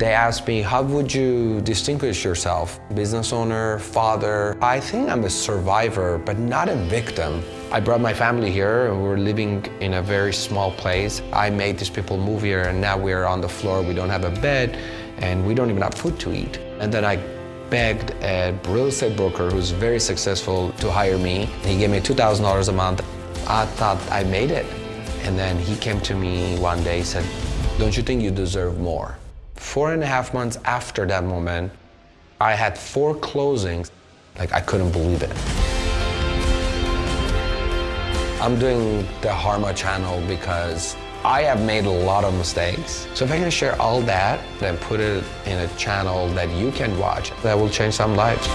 They asked me, how would you distinguish yourself? Business owner, father. I think I'm a survivor, but not a victim. I brought my family here and We are living in a very small place. I made these people move here and now we're on the floor. We don't have a bed and we don't even have food to eat. And then I begged a real estate broker who's very successful to hire me. He gave me $2,000 a month. I thought I made it. And then he came to me one day and said, don't you think you deserve more? Four and a half months after that moment, I had four closings. Like, I couldn't believe it. I'm doing the Harma channel because I have made a lot of mistakes. So if I can share all that and put it in a channel that you can watch, that will change some lives.